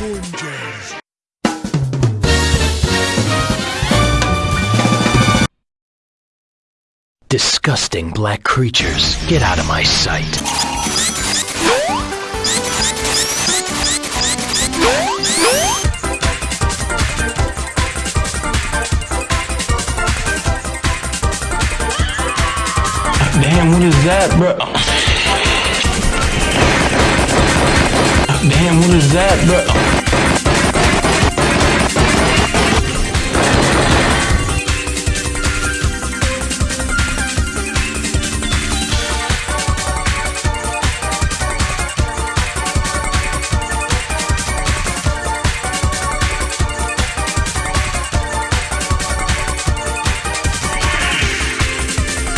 oranges. Disgusting black creatures, get out of my sight. Damn, what is that, bro? Damn, what is that, bro?